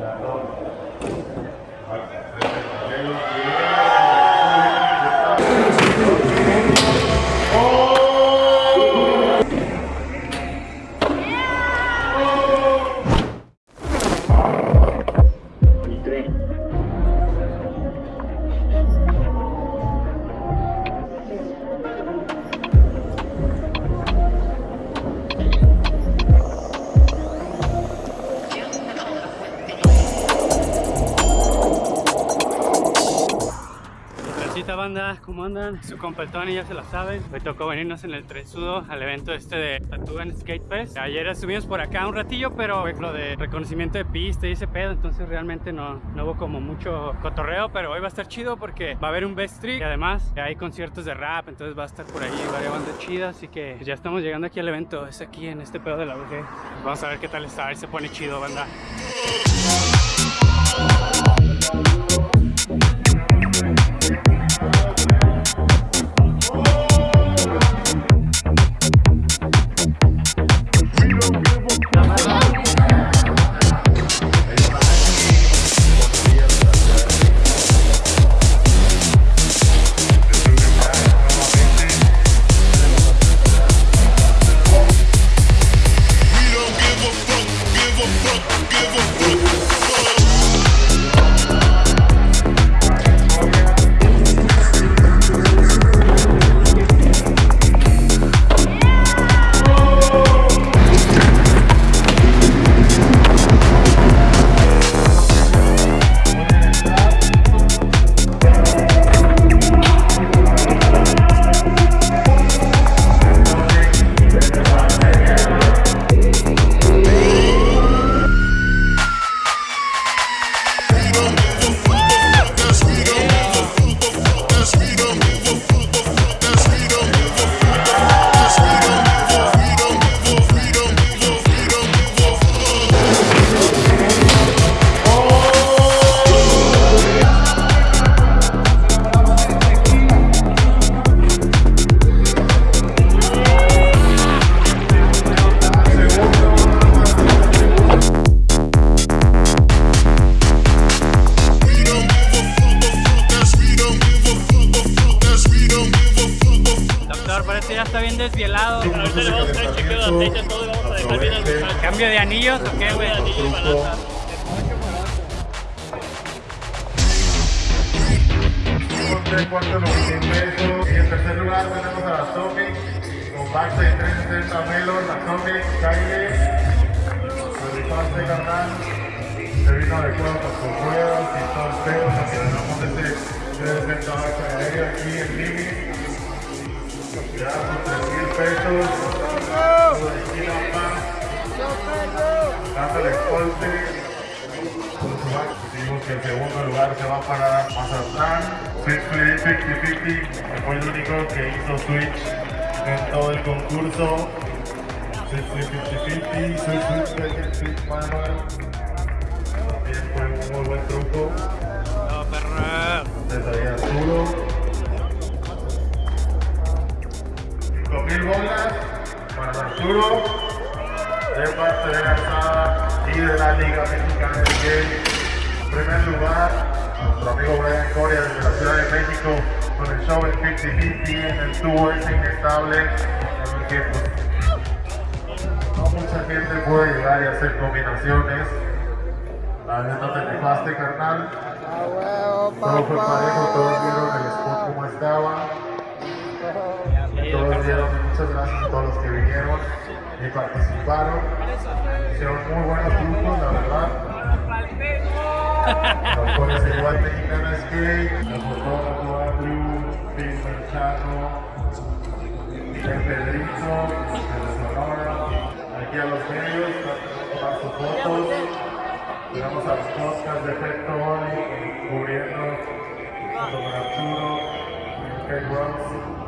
Ja, klar. ¿Cómo andan? Su compa Tony, ya se la saben. Me tocó venirnos en el tresudo al evento este de Tattoo Skate Fest. Ayer estuvimos por acá un ratillo, pero fue lo de reconocimiento de pista y ese pedo, entonces realmente no, no hubo como mucho cotorreo, pero hoy va a estar chido porque va a haber un best trick y además hay conciertos de rap, entonces va a estar por ahí varias bandas chidas, así que ya estamos llegando aquí al evento, es aquí en este pedo de la UG. Vamos a ver qué tal está, a ver se pone chido, banda. Desvielado. Ahorita le vamos a chequeo de aceite a todo y vamos a dejar bien al ¿Cambio de anillos o qué, güey? de anillo y balanza. de cuarto 90 pesos. Y en tercer lugar tenemos a Atomic con Bax de 360 Melon, Atomic, Kyle. Se rifaste carnal. Se vino adecuado con sus ruedas y todo el pedo. Nos ganamos este 360 Bax aéreo aquí en. Ya por 3 mil pesos. Dándole escolte. Que el segundo lugar se va para Mazatlán. Switch Flip 50-50 fue el único que hizo Switch en todo el concurso. Switch Flip 50-50, Switch. También fue un muy buen truco. No, perro. Desde ahí Arturo. 5000 bolas para Arturo. De Garzada y de la Liga Mexicana de Skate. En primer lugar, nuestro amigo Brian Coria desde la Ciudad de México con el show en 50-50 en el tubo ese inestable. El que pues, no mucha gente puede llegar y hacer combinaciones. La vez no te rifaste, carnal. Todo fue parejo, todos vieron el spot como estaba. Muchas gracias a todos los que vinieron y participaron. Hicieron muy buenos grupos, la verdad. Los cuales se lleva el mexicano skate, el fotógrafo Andrew, Phil Chano, Miguel Pedrito, de Sonora. Aquí a los medios, para tomar sus fotos. Llegamos a los podcasts de Efecto Oli, cubriendo con Arturo, Ross.